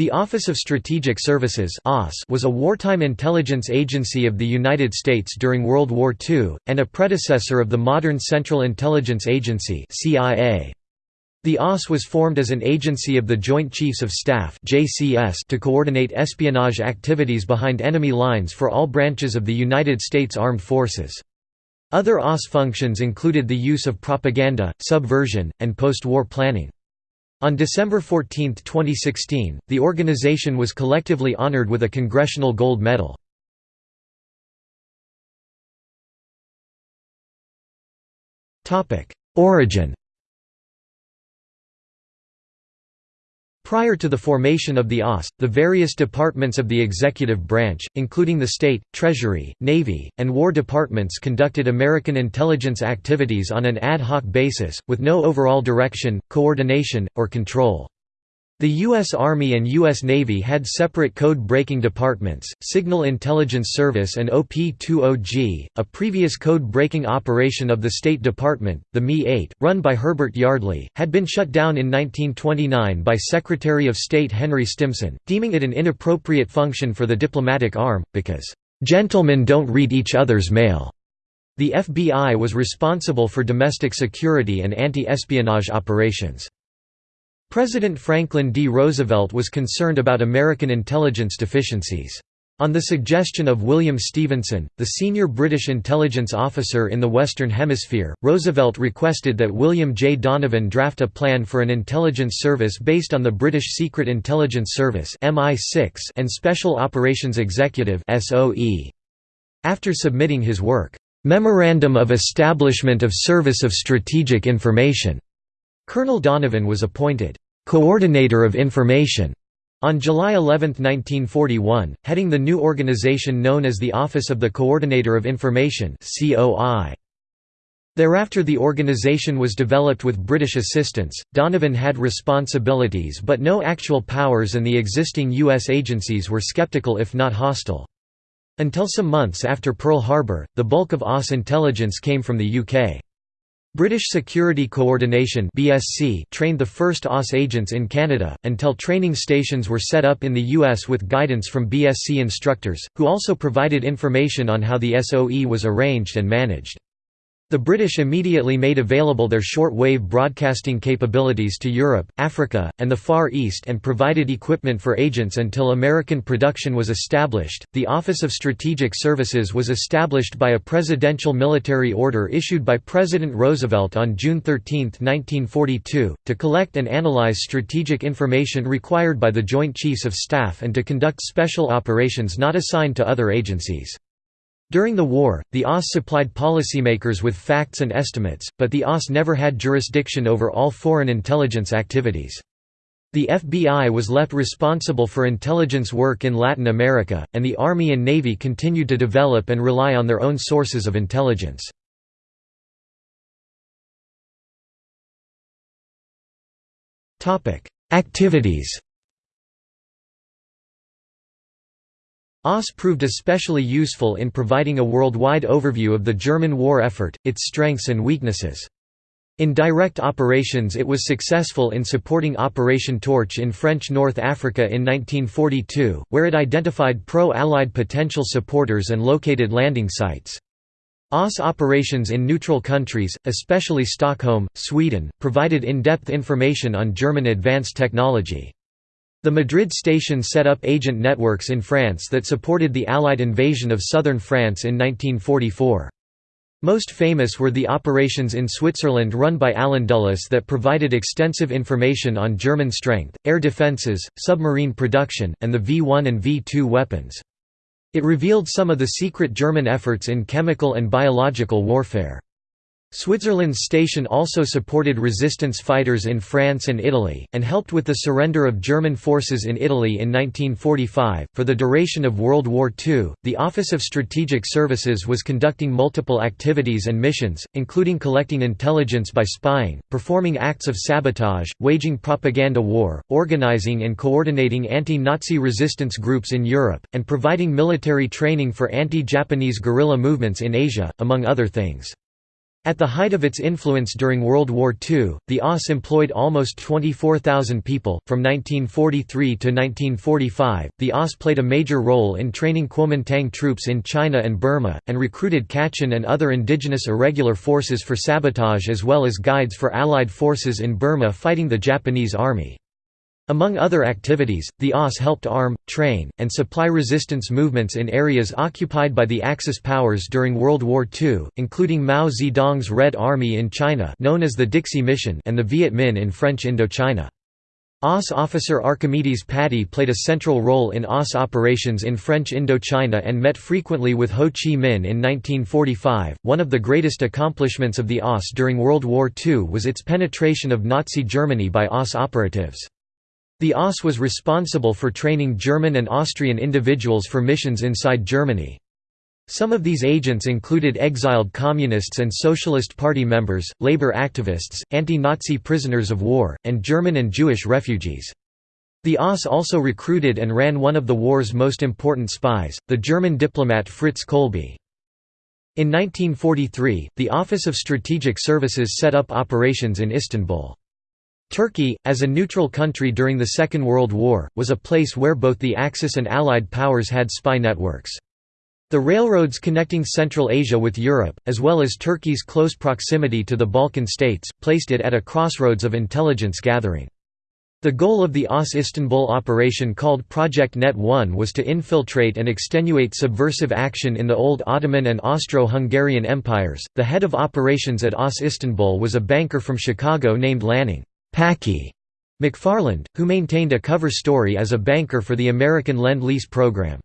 The Office of Strategic Services was a wartime intelligence agency of the United States during World War II, and a predecessor of the modern Central Intelligence Agency The OSS was formed as an agency of the Joint Chiefs of Staff to coordinate espionage activities behind enemy lines for all branches of the United States Armed Forces. Other OSS functions included the use of propaganda, subversion, and post-war planning. On December 14, 2016, the organization was collectively honored with a Congressional Gold Medal. Origin Prior to the formation of the OSS, the various departments of the executive branch, including the State, Treasury, Navy, and War Departments conducted American intelligence activities on an ad hoc basis, with no overall direction, coordination, or control. The U.S. Army and U.S. Navy had separate code-breaking departments, Signal Intelligence Service and OP-20G, a previous code-breaking operation of the State Department, the MI-8, run by Herbert Yardley, had been shut down in 1929 by Secretary of State Henry Stimson, deeming it an inappropriate function for the diplomatic arm, because, "...gentlemen don't read each other's mail." The FBI was responsible for domestic security and anti-espionage operations. President Franklin D. Roosevelt was concerned about American intelligence deficiencies. On the suggestion of William Stephenson, the senior British intelligence officer in the Western Hemisphere, Roosevelt requested that William J. Donovan draft a plan for an intelligence service based on the British Secret Intelligence Service and Special Operations Executive. After submitting his work, "'Memorandum of Establishment of Service of Strategic Information' Colonel Donovan was appointed «Coordinator of Information» on July 11, 1941, heading the new organization known as the Office of the Coordinator of Information Thereafter the organization was developed with British assistance. Donovan had responsibilities but no actual powers and the existing U.S. agencies were skeptical if not hostile. Until some months after Pearl Harbor, the bulk of OSS intelligence came from the UK. British Security Coordination (BSC) trained the first OSS agents in Canada, until training stations were set up in the US with guidance from BSC instructors, who also provided information on how the SOE was arranged and managed. The British immediately made available their short-wave broadcasting capabilities to Europe, Africa, and the Far East and provided equipment for agents until American production was established. The Office of Strategic Services was established by a presidential military order issued by President Roosevelt on June 13, 1942, to collect and analyze strategic information required by the Joint Chiefs of Staff and to conduct special operations not assigned to other agencies. During the war, the OSS supplied policymakers with facts and estimates, but the OSS never had jurisdiction over all foreign intelligence activities. The FBI was left responsible for intelligence work in Latin America, and the Army and Navy continued to develop and rely on their own sources of intelligence. Activities OSS proved especially useful in providing a worldwide overview of the German war effort, its strengths and weaknesses. In direct operations it was successful in supporting Operation Torch in French North Africa in 1942, where it identified pro-Allied potential supporters and located landing sites. OSS operations in neutral countries, especially Stockholm, Sweden, provided in-depth information on German advanced technology. The Madrid station set up agent networks in France that supported the Allied invasion of southern France in 1944. Most famous were the operations in Switzerland run by Allen Dulles that provided extensive information on German strength, air defences, submarine production, and the V-1 and V-2 weapons. It revealed some of the secret German efforts in chemical and biological warfare. Switzerland's station also supported resistance fighters in France and Italy, and helped with the surrender of German forces in Italy in 1945. For the duration of World War II, the Office of Strategic Services was conducting multiple activities and missions, including collecting intelligence by spying, performing acts of sabotage, waging propaganda war, organizing and coordinating anti Nazi resistance groups in Europe, and providing military training for anti Japanese guerrilla movements in Asia, among other things. At the height of its influence during World War II, the OSS employed almost 24,000 people. From 1943 to 1945, the OSS played a major role in training Kuomintang troops in China and Burma, and recruited Kachin and other indigenous irregular forces for sabotage as well as guides for Allied forces in Burma fighting the Japanese Army. Among other activities, the OSS helped arm, train, and supply resistance movements in areas occupied by the Axis powers during World War II, including Mao Zedong's Red Army in China known as the Dixie Mission and the Viet Minh in French Indochina. OSS officer Archimedes Patti played a central role in OSS operations in French Indochina and met frequently with Ho Chi Minh in 1945. One of the greatest accomplishments of the OSS during World War II was its penetration of Nazi Germany by OSS operatives. The OSS was responsible for training German and Austrian individuals for missions inside Germany. Some of these agents included exiled communists and Socialist Party members, labor activists, anti-Nazi prisoners of war, and German and Jewish refugees. The OSS also recruited and ran one of the war's most important spies, the German diplomat Fritz Kolbe. In 1943, the Office of Strategic Services set up operations in Istanbul. Turkey, as a neutral country during the Second World War, was a place where both the Axis and Allied powers had spy networks. The railroads connecting Central Asia with Europe, as well as Turkey's close proximity to the Balkan states, placed it at a crossroads of intelligence gathering. The goal of the OSS Istanbul operation called Project Net 1 was to infiltrate and extenuate subversive action in the old Ottoman and Austro-Hungarian empires. The head of operations at OSS Istanbul was a banker from Chicago named Lanning. Packy McFarland, who maintained a cover story as a banker for the American Lend-Lease program.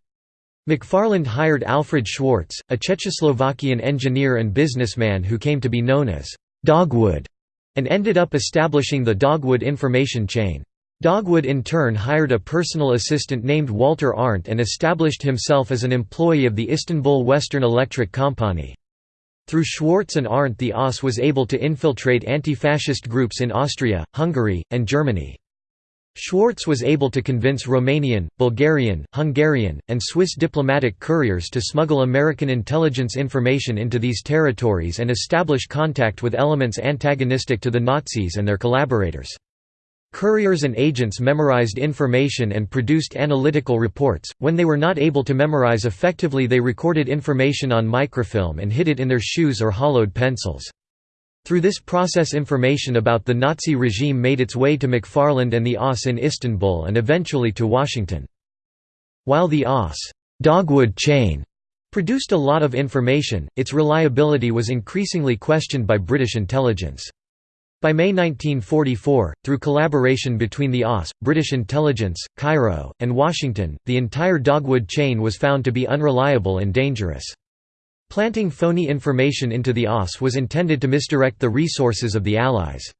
McFarland hired Alfred Schwartz, a Czechoslovakian engineer and businessman who came to be known as Dogwood, and ended up establishing the Dogwood information chain. Dogwood in turn hired a personal assistant named Walter Arndt and established himself as an employee of the Istanbul Western Electric Company. Through Schwartz and Arndt the OSS was able to infiltrate anti-fascist groups in Austria, Hungary, and Germany. Schwartz was able to convince Romanian, Bulgarian, Hungarian, and Swiss diplomatic couriers to smuggle American intelligence information into these territories and establish contact with elements antagonistic to the Nazis and their collaborators. Couriers and agents memorized information and produced analytical reports. When they were not able to memorize effectively, they recorded information on microfilm and hid it in their shoes or hollowed pencils. Through this process information about the Nazi regime made its way to McFarland and the OSS in Istanbul and eventually to Washington. While the OSS Dogwood chain produced a lot of information, its reliability was increasingly questioned by British intelligence. By May 1944, through collaboration between the OSS, British intelligence, Cairo, and Washington, the entire Dogwood chain was found to be unreliable and dangerous. Planting phony information into the OSS was intended to misdirect the resources of the Allies.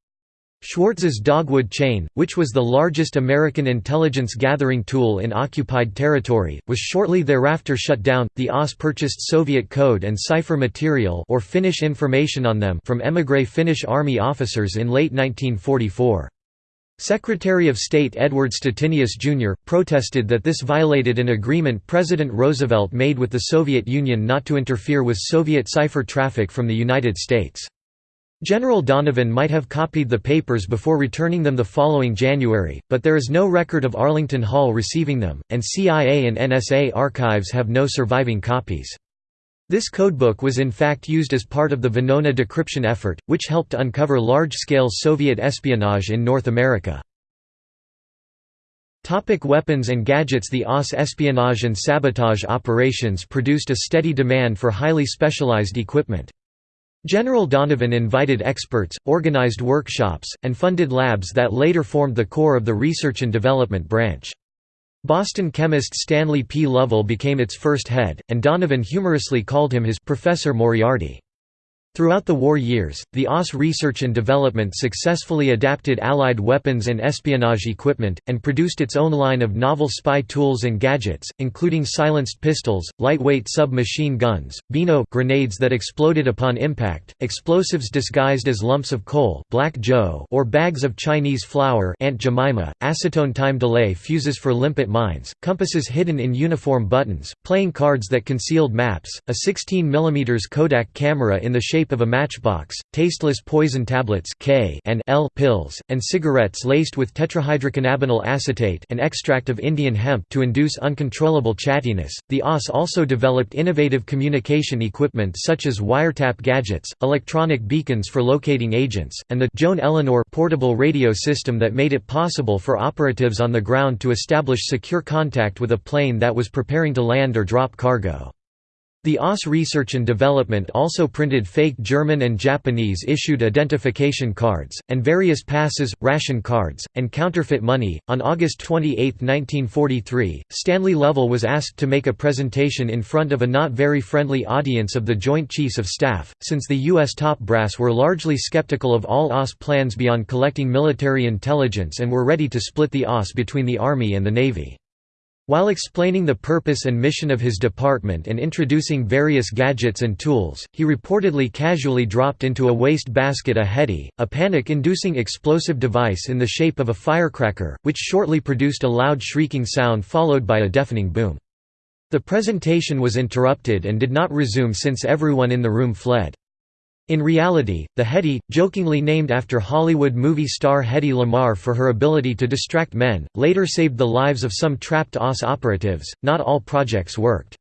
Schwartz's Dogwood chain, which was the largest American intelligence gathering tool in occupied territory, was shortly thereafter shut down. The OSS purchased Soviet code and cipher material or Finnish information on them from émigré Finnish army officers in late 1944. Secretary of State Edward Stettinius Jr., protested that this violated an agreement President Roosevelt made with the Soviet Union not to interfere with Soviet cipher traffic from the United States. General Donovan might have copied the papers before returning them the following January, but there is no record of Arlington Hall receiving them, and CIA and NSA archives have no surviving copies. This codebook was in fact used as part of the Venona decryption effort, which helped uncover large-scale Soviet espionage in North America. Topic weapons and gadgets The OSS espionage and sabotage operations produced a steady demand for highly specialized equipment. General Donovan invited experts, organized workshops, and funded labs that later formed the core of the research and development branch. Boston chemist Stanley P. Lovell became its first head, and Donovan humorously called him his Professor Moriarty. Throughout the war years, the OSS research and development successfully adapted Allied weapons and espionage equipment, and produced its own line of novel spy tools and gadgets, including silenced pistols, lightweight sub-machine guns, Beano grenades that exploded upon impact, explosives disguised as lumps of coal Black Joe or bags of Chinese flour Aunt Jemima, acetone time delay fuses for limpet mines, compasses hidden in uniform buttons, playing cards that concealed maps, a 16 mm Kodak camera in the shape shape of a matchbox, tasteless poison tablets K and L pills, and cigarettes laced with tetrahydrocannabinol acetate an extract of Indian hemp to induce uncontrollable chattiness. The OSS also developed innovative communication equipment such as wiretap gadgets, electronic beacons for locating agents, and the Joan Eleanor portable radio system that made it possible for operatives on the ground to establish secure contact with a plane that was preparing to land or drop cargo. The OSS Research and Development also printed fake German and Japanese issued identification cards, and various passes, ration cards, and counterfeit money. On August 28, 1943, Stanley Lovell was asked to make a presentation in front of a not very friendly audience of the Joint Chiefs of Staff, since the U.S. top brass were largely skeptical of all OSS plans beyond collecting military intelligence and were ready to split the OSS between the Army and the Navy. While explaining the purpose and mission of his department and introducing various gadgets and tools, he reportedly casually dropped into a waste basket a Hedy, a panic-inducing explosive device in the shape of a firecracker, which shortly produced a loud shrieking sound followed by a deafening boom. The presentation was interrupted and did not resume since everyone in the room fled. In reality, the Hedy, jokingly named after Hollywood movie star Hedy Lamarr for her ability to distract men, later saved the lives of some trapped OSS operatives. Not all projects worked.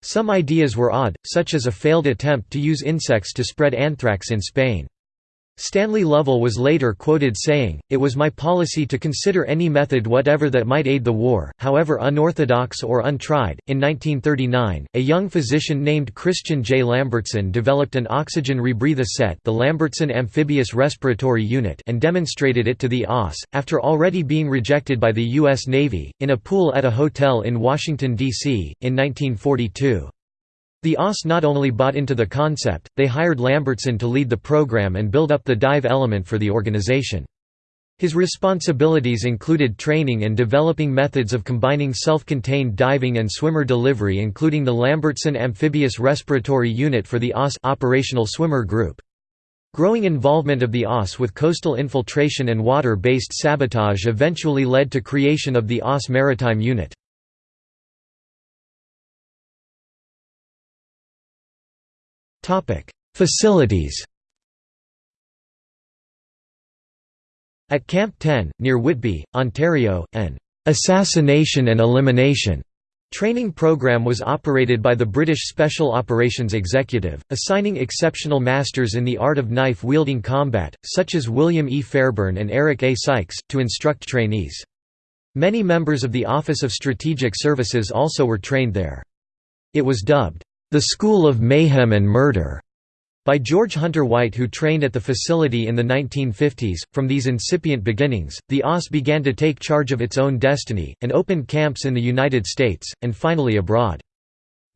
Some ideas were odd, such as a failed attempt to use insects to spread anthrax in Spain. Stanley Lovell was later quoted saying, It was my policy to consider any method whatever that might aid the war, however unorthodox or untried. In 1939, a young physician named Christian J. Lambertsen developed an oxygen rebreather set the Lambertsen Amphibious Respiratory Unit and demonstrated it to the OSS, after already being rejected by the U.S. Navy, in a pool at a hotel in Washington, D.C., in 1942. The OSS not only bought into the concept, they hired Lambertsen to lead the program and build up the dive element for the organization. His responsibilities included training and developing methods of combining self-contained diving and swimmer delivery including the Lambertsen Amphibious Respiratory Unit for the OSS Operational Swimmer Group. Growing involvement of the OSS with coastal infiltration and water-based sabotage eventually led to creation of the OSS Maritime Unit. Facilities At Camp 10, near Whitby, Ontario, an «assassination and elimination» training program was operated by the British Special Operations Executive, assigning exceptional masters in the art of knife-wielding combat, such as William E. Fairbairn and Eric A. Sykes, to instruct trainees. Many members of the Office of Strategic Services also were trained there. It was dubbed, the School of Mayhem and Murder by George Hunter White who trained at the facility in the 1950s. From these incipient beginnings, the OSS began to take charge of its own destiny, and opened camps in the United States, and finally abroad.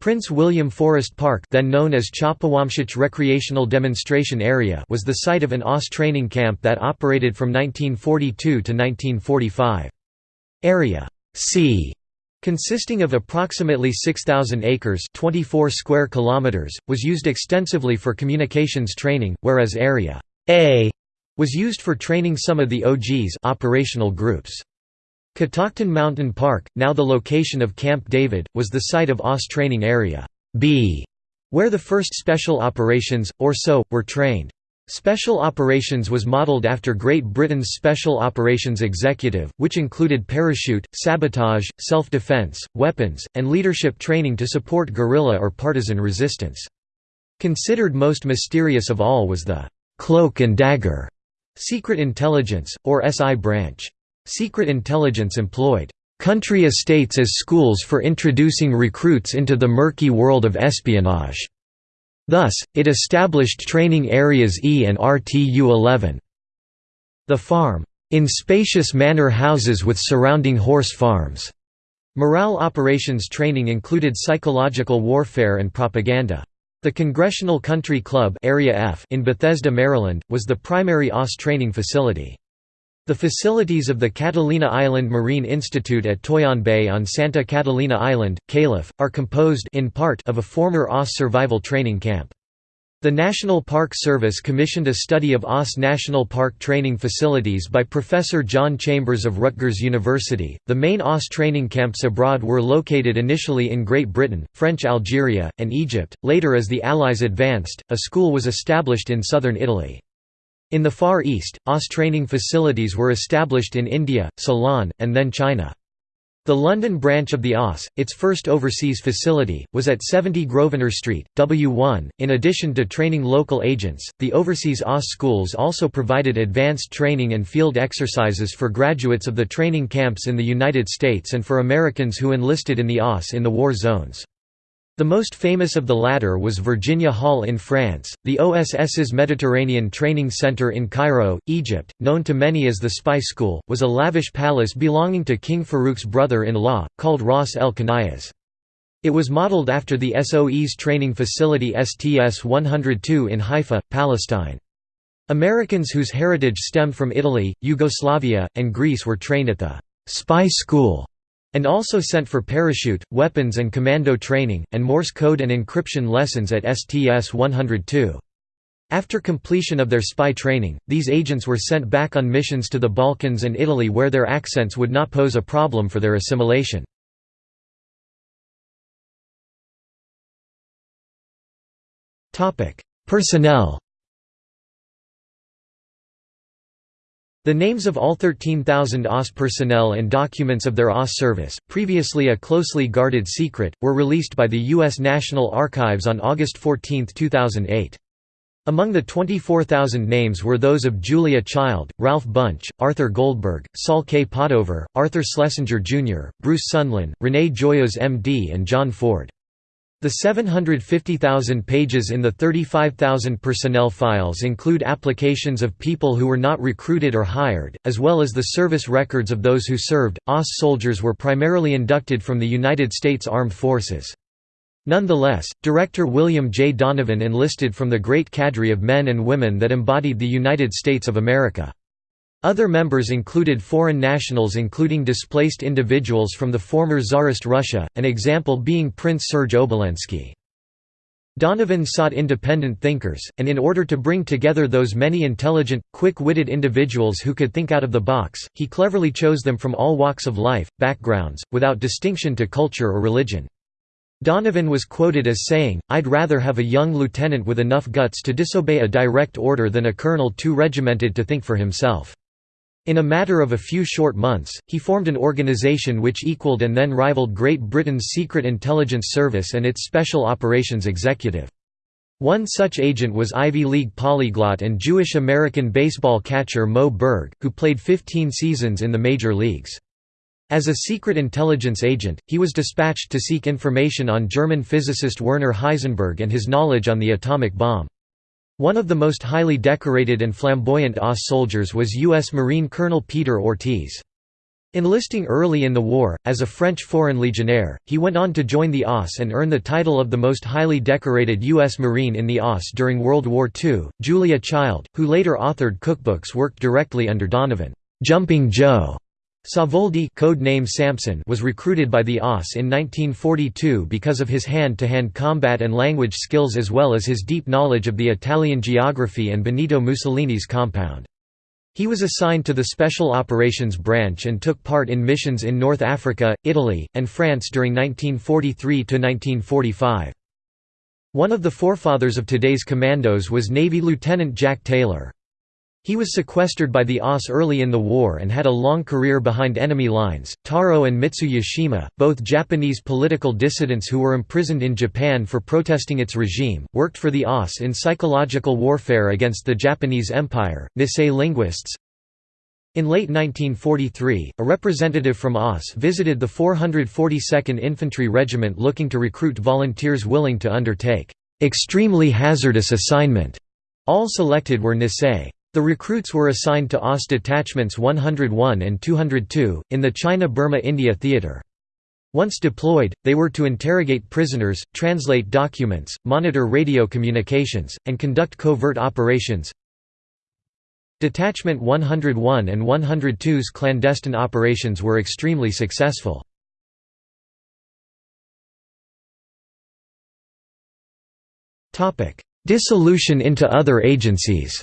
Prince William Forest Park then known as Chopawamsic Recreational Demonstration Area was the site of an OSS training camp that operated from 1942 to 1945. Area C consisting of approximately 6000 acres 24 square kilometers was used extensively for communications training whereas area A was used for training some of the OGs operational groups. Catoctin Mountain Park now the location of Camp David was the site of OSS training area B where the first special operations or so were trained Special Operations was modeled after Great Britain's Special Operations Executive, which included parachute, sabotage, self-defense, weapons, and leadership training to support guerrilla or partisan resistance. Considered most mysterious of all was the «cloak and dagger» Secret Intelligence, or SI branch. Secret Intelligence employed «country estates as schools for introducing recruits into the murky world of espionage» Thus, it established training areas E and RTU-11. The farm, in spacious manor houses with surrounding horse farms. Morale operations training included psychological warfare and propaganda. The Congressional Country Club Area F in Bethesda, Maryland, was the primary OSS training facility. The facilities of the Catalina Island Marine Institute at Toyon Bay on Santa Catalina Island, Calif., are composed in part of a former OSS survival training camp. The National Park Service commissioned a study of OSS National Park training facilities by Professor John Chambers of Rutgers University. The main OSS training camps abroad were located initially in Great Britain, French Algeria, and Egypt. Later, as the Allies advanced, a school was established in southern Italy. In the Far East, OSS training facilities were established in India, Ceylon, and then China. The London branch of the OSS, its first overseas facility, was at 70 Grosvenor Street, W1. In addition to training local agents, the overseas OSS schools also provided advanced training and field exercises for graduates of the training camps in the United States and for Americans who enlisted in the OSS in the war zones. The most famous of the latter was Virginia Hall in France, the OSS's Mediterranean Training Center in Cairo, Egypt, known to many as the Spy School, was a lavish palace belonging to King Farouk's brother-in-law, called Ras el Khaniyas. It was modeled after the SOE's training facility STS-102 in Haifa, Palestine. Americans whose heritage stemmed from Italy, Yugoslavia, and Greece were trained at the «Spy School» and also sent for parachute, weapons and commando training, and Morse code and encryption lessons at STS-102. After completion of their spy training, these agents were sent back on missions to the Balkans and Italy where their accents would not pose a problem for their assimilation. Personnel The names of all 13,000 OSS personnel and documents of their OSS service, previously a closely guarded secret, were released by the U.S. National Archives on August 14, 2008. Among the 24,000 names were those of Julia Child, Ralph Bunche, Arthur Goldberg, Saul K. Padover, Arthur Schlesinger Jr., Bruce Sundlun, Rene Joyaux MD and John Ford. The 750,000 pages in the 35,000 personnel files include applications of people who were not recruited or hired, as well as the service records of those who served. OSS soldiers were primarily inducted from the United States Armed Forces. Nonetheless, director William J. Donovan enlisted from the great cadre of men and women that embodied the United States of America. Other members included foreign nationals including displaced individuals from the former Tsarist Russia, an example being Prince Serge Obolensky. Donovan sought independent thinkers, and in order to bring together those many intelligent, quick-witted individuals who could think out of the box, he cleverly chose them from all walks of life, backgrounds, without distinction to culture or religion. Donovan was quoted as saying, I'd rather have a young lieutenant with enough guts to disobey a direct order than a colonel too regimented to think for himself. In a matter of a few short months, he formed an organization which equaled and then rivaled Great Britain's Secret Intelligence Service and its Special Operations Executive. One such agent was Ivy League polyglot and Jewish-American baseball catcher Moe Berg, who played 15 seasons in the major leagues. As a secret intelligence agent, he was dispatched to seek information on German physicist Werner Heisenberg and his knowledge on the atomic bomb. One of the most highly decorated and flamboyant OSS soldiers was U.S. Marine Colonel Peter Ortiz. Enlisting early in the war, as a French Foreign Legionnaire, he went on to join the OSS and earn the title of the most highly decorated U.S. Marine in the OSS during World War II. Julia Child, who later authored cookbooks worked directly under Donovan. Jumping Joe Savoldi code name Samson was recruited by the OSS in 1942 because of his hand-to-hand -hand combat and language skills as well as his deep knowledge of the Italian geography and Benito Mussolini's compound. He was assigned to the Special Operations Branch and took part in missions in North Africa, Italy, and France during 1943–1945. One of the forefathers of today's commandos was Navy Lieutenant Jack Taylor. He was sequestered by the OSS early in the war and had a long career behind enemy lines. Taro and Mitsu Yashima, both Japanese political dissidents who were imprisoned in Japan for protesting its regime, worked for the OSS in psychological warfare against the Japanese Empire. Nisei linguists, in late 1943, a representative from OSS visited the 442nd Infantry Regiment looking to recruit volunteers willing to undertake extremely hazardous assignment. All selected were Nisei. The recruits were assigned to OSS detachments 101 and 202, in the China-Burma-India theater. Once deployed, they were to interrogate prisoners, translate documents, monitor radio communications, and conduct covert operations. Detachment 101 and 102's clandestine operations were extremely successful. Dissolution into other agencies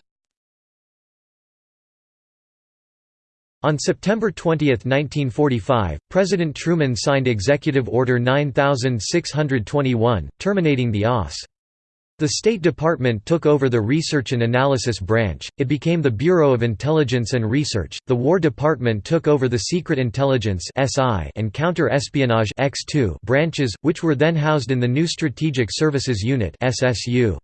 On September 20, 1945, President Truman signed Executive Order 9621, terminating the OSS. The State Department took over the Research and Analysis Branch, it became the Bureau of Intelligence and Research, the War Department took over the Secret Intelligence and Counter-Espionage branches, which were then housed in the new Strategic Services Unit SSU.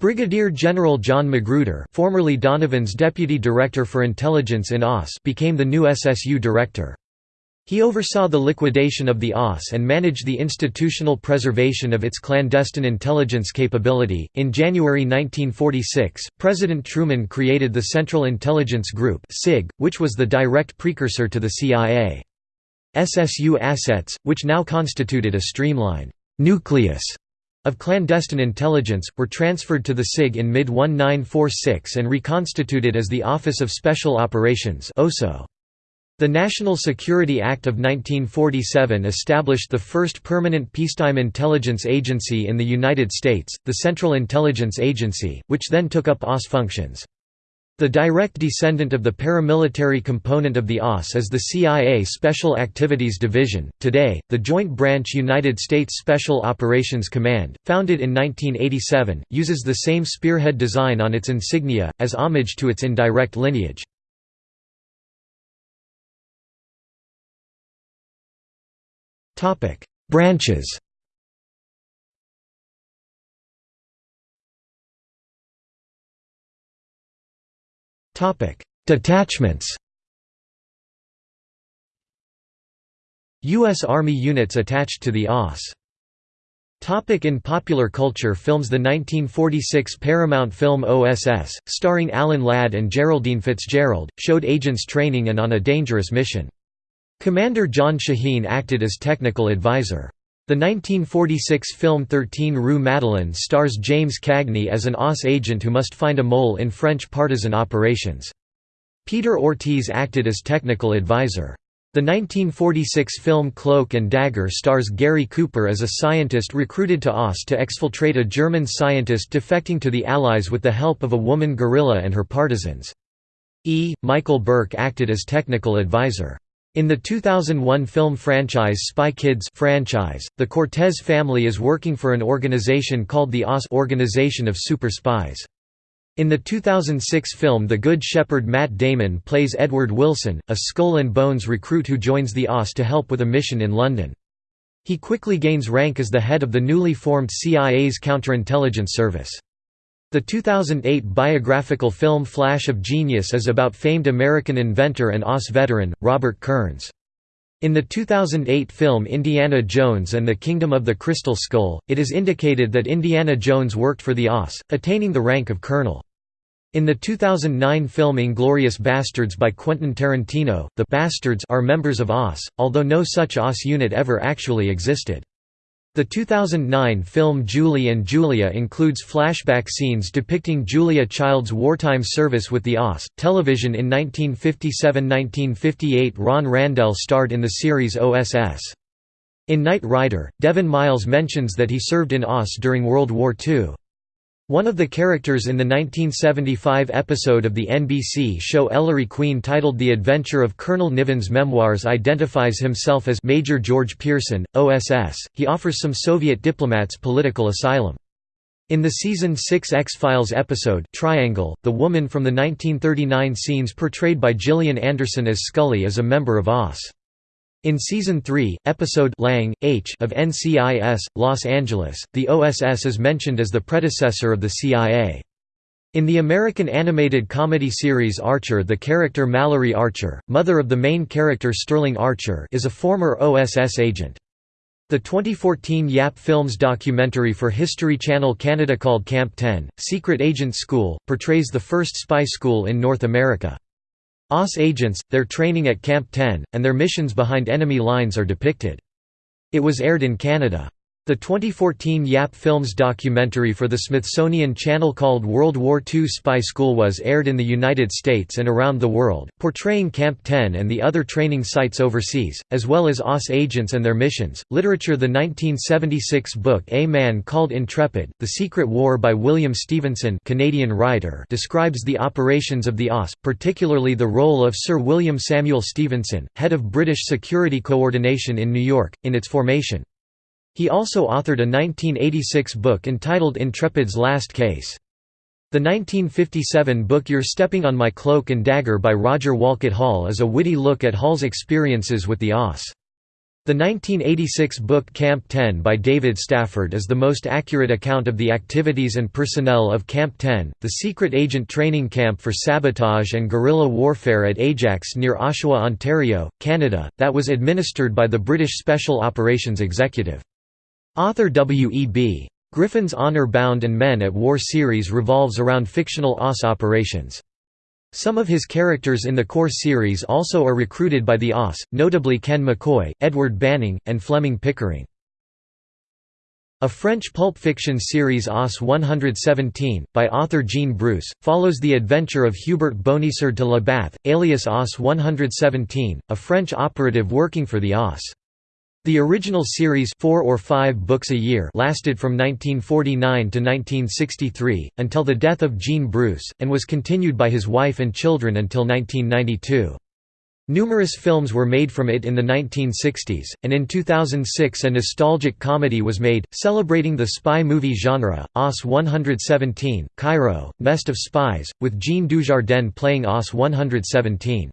Brigadier General John Magruder formerly Donovan's Deputy Director for Intelligence in OSS became the new SSU Director. He oversaw the liquidation of the OSS and managed the institutional preservation of its clandestine intelligence capability. In January 1946, President Truman created the Central Intelligence Group, which was the direct precursor to the CIA. SSU assets, which now constituted a streamlined nucleus of clandestine intelligence, were transferred to the SIG in mid-1946 and reconstituted as the Office of Special Operations The National Security Act of 1947 established the first permanent peacetime intelligence agency in the United States, the Central Intelligence Agency, which then took up OSS functions. The direct descendant of the paramilitary component of the OSS is the CIA Special Activities Division, today, the Joint Branch United States Special Operations Command, founded in 1987, uses the same spearhead design on its insignia, as homage to its indirect lineage. Branches Detachments U.S. Army units attached to the OSS Topic in popular culture films The 1946 Paramount film OSS, starring Alan Ladd and Geraldine Fitzgerald, showed agents training and on a dangerous mission. Commander John Shaheen acted as technical advisor. The 1946 film 13 Rue Madeleine stars James Cagney as an OSS agent who must find a mole in French partisan operations. Peter Ortiz acted as technical advisor. The 1946 film Cloak and Dagger stars Gary Cooper as a scientist recruited to OSS to exfiltrate a German scientist defecting to the Allies with the help of a woman guerrilla and her partisans. E. Michael Burke acted as technical advisor. In the 2001 film franchise Spy Kids franchise, the Cortez family is working for an organization called the OSS Organization of Super Spies. In the 2006 film The Good Shepherd Matt Damon plays Edward Wilson, a Skull and Bones recruit who joins the OSS to help with a mission in London. He quickly gains rank as the head of the newly formed CIA's counterintelligence service. The 2008 biographical film Flash of Genius is about famed American inventor and OSS veteran, Robert Kearns. In the 2008 film Indiana Jones and the Kingdom of the Crystal Skull, it is indicated that Indiana Jones worked for the OSS, attaining the rank of colonel. In the 2009 film Inglourious Basterds by Quentin Tarantino, the Bastards are members of OSS, although no such OSS unit ever actually existed. The 2009 film Julie and Julia includes flashback scenes depicting Julia Child's wartime service with the OSS. Television in 1957–1958 Ron Randell starred in the series OSS. In Knight Rider, Devon Miles mentions that he served in OSS during World War II. One of the characters in the 1975 episode of the NBC show Ellery Queen titled The Adventure of Colonel Niven's Memoirs identifies himself as Major George Pearson, OSS. He offers some Soviet diplomats political asylum. In the season 6 X-Files episode Triangle, the woman from the 1939 scenes portrayed by Gillian Anderson as Scully is a member of OSS. In Season 3, episode Lange, H of NCIS, Los Angeles, the OSS is mentioned as the predecessor of the CIA. In the American animated comedy series Archer the character Mallory Archer, mother of the main character Sterling Archer is a former OSS agent. The 2014 Yap Films documentary for History Channel Canada called Camp 10, Secret Agent School, portrays the first spy school in North America. OSS agents, their training at Camp 10, and their missions behind enemy lines are depicted. It was aired in Canada. The 2014 Yap Films documentary for the Smithsonian Channel called World War II Spy School was aired in the United States and around the world, portraying Camp 10 and the other training sites overseas, as well as OSS agents and their missions. Literature The 1976 book A Man Called Intrepid, The Secret War by William Stevenson Canadian writer describes the operations of the OSS, particularly the role of Sir William Samuel Stephenson, head of British Security Coordination in New York, in its formation. He also authored a 1986 book entitled Intrepid's Last Case. The 1957 book You're Stepping on My Cloak and Dagger by Roger Wolcott Hall is a witty look at Hall's experiences with the OSS. The 1986 book Camp 10 by David Stafford is the most accurate account of the activities and personnel of Camp 10, the secret agent training camp for sabotage and guerrilla warfare at Ajax near Oshawa, Ontario, Canada, that was administered by the British Special Operations Executive. Author W. E. B. Griffin's Honor-Bound and Men at War series revolves around fictional OSS operations. Some of his characters in the core series also are recruited by the OSS, notably Ken McCoy, Edward Banning, and Fleming Pickering. A French pulp fiction series OSS 117, by author Jean Bruce, follows the adventure of Hubert Bonisseur de La Labath, alias OSS 117, a French operative working for the OSS. The original series four or five books a year lasted from 1949 to 1963, until the death of Jean Bruce, and was continued by his wife and children until 1992. Numerous films were made from it in the 1960s, and in 2006 a nostalgic comedy was made, celebrating the spy movie genre, OS 117, Cairo, Nest of Spies, with Jean Dujardin playing OS 117.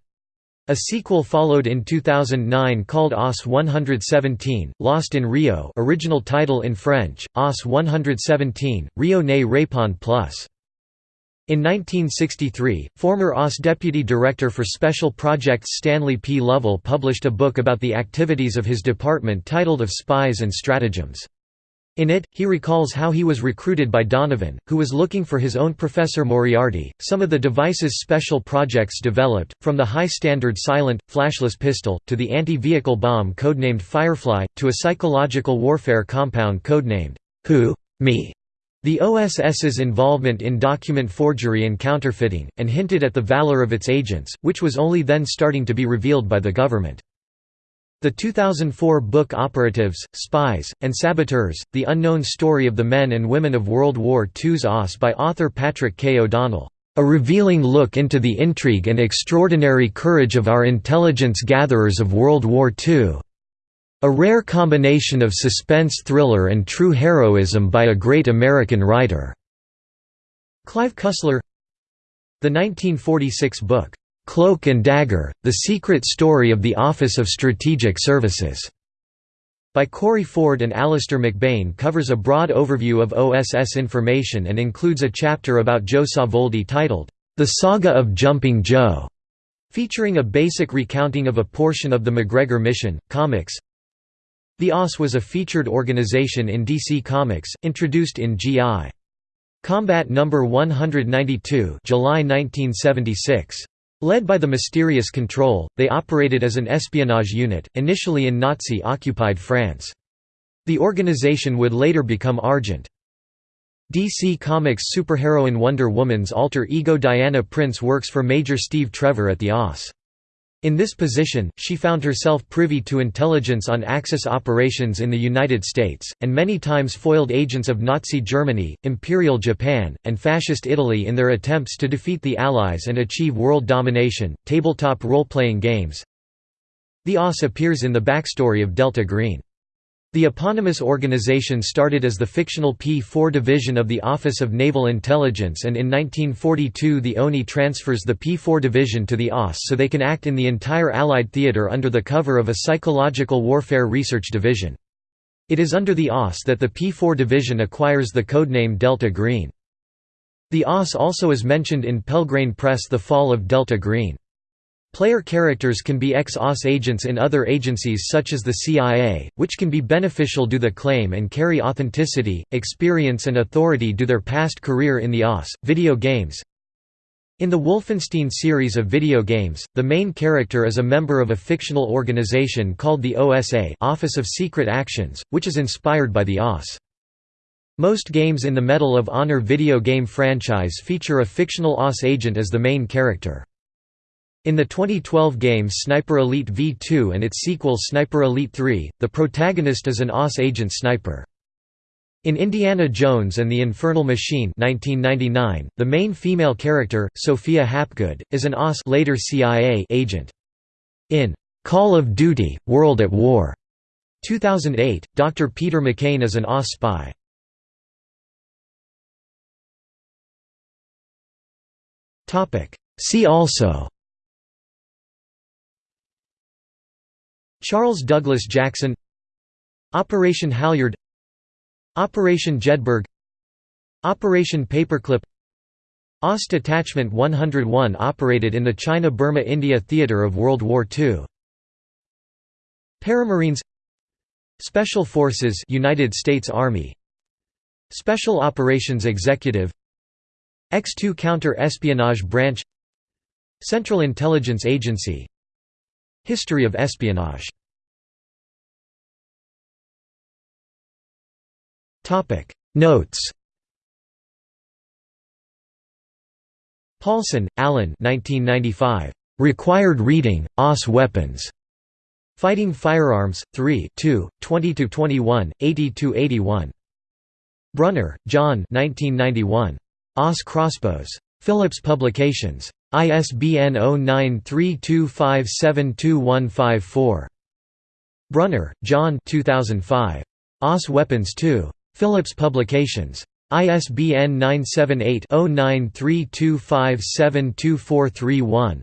A sequel followed in 2009 called OSS 117, Lost in Rio original title in French, OSS 117, Rio ne répond plus. In 1963, former OSS Deputy Director for Special Projects Stanley P. Lovell published a book about the activities of his department titled Of Spies and Stratagems. In it, he recalls how he was recruited by Donovan, who was looking for his own Professor Moriarty. Some of the devices special projects developed, from the high standard silent, flashless pistol, to the anti vehicle bomb codenamed Firefly, to a psychological warfare compound codenamed Who? Me. The OSS's involvement in document forgery and counterfeiting, and hinted at the valor of its agents, which was only then starting to be revealed by the government. The 2004 book Operatives, Spies, and Saboteurs, The Unknown Story of the Men and Women of World War II's OSS by author Patrick K. O'Donnell, "...a revealing look into the intrigue and extraordinary courage of our intelligence gatherers of World War II. A rare combination of suspense thriller and true heroism by a great American writer." Clive Cussler The 1946 book, Cloak and Dagger, The Secret Story of the Office of Strategic Services, by Corey Ford and Alistair McBain covers a broad overview of OSS information and includes a chapter about Joe Savoldi titled, The Saga of Jumping Joe, featuring a basic recounting of a portion of the MacGregor mission. Comics The OSS was a featured organization in DC Comics, introduced in G.I. Combat No. 192 July 1976. Led by the Mysterious Control, they operated as an espionage unit, initially in Nazi-occupied France. The organization would later become Argent. DC Comics superheroine Wonder Woman's alter ego Diana Prince works for Major Steve Trevor at the OSS. In this position, she found herself privy to intelligence on Axis operations in the United States, and many times foiled agents of Nazi Germany, Imperial Japan, and Fascist Italy in their attempts to defeat the Allies and achieve world domination. Tabletop role-playing games The OSS appears in the backstory of Delta Green. The eponymous organization started as the fictional P-4 division of the Office of Naval Intelligence and in 1942 the ONI transfers the P-4 division to the OSS so they can act in the entire Allied theater under the cover of a psychological warfare research division. It is under the OSS that the P-4 division acquires the codename Delta Green. The OSS also is mentioned in Pelgrane Press The Fall of Delta Green. Player characters can be ex-OSS agents in other agencies such as the CIA, which can be beneficial due the claim and carry authenticity, experience and authority due their past career in the OSS. Video games In the Wolfenstein series of video games, the main character is a member of a fictional organization called the OSA Office of Secret Actions, which is inspired by the OSS. Most games in the Medal of Honor video game franchise feature a fictional OSS agent as the main character. In the 2012 game Sniper Elite V2 and its sequel Sniper Elite 3, the protagonist is an OSS agent sniper. In Indiana Jones and the Infernal Machine 1999, the main female character, Sophia Hapgood, is an OSS later CIA agent. In Call of Duty: World at War 2008, Dr. Peter McCain is an OSS spy. See also Charles Douglas Jackson Operation Halyard Operation Jedburgh Operation Paperclip OST Detachment 101 operated in the China-Burma-India theater of World War II. Paramarines Special Forces United States Army Special Operations Executive X-2 Counter-Espionage Branch Central Intelligence Agency History of espionage Notes Paulson, Alan 1995. Required Reading, OSS Weapons. Fighting Firearms, 3 20–21, 80–81. Brunner, John 1991. OSS Crossbows. Phillips Publications. ISBN 0932572154. Brunner, John 2005. OSS Weapons 2. Phillips Publications. ISBN 978-0932572431.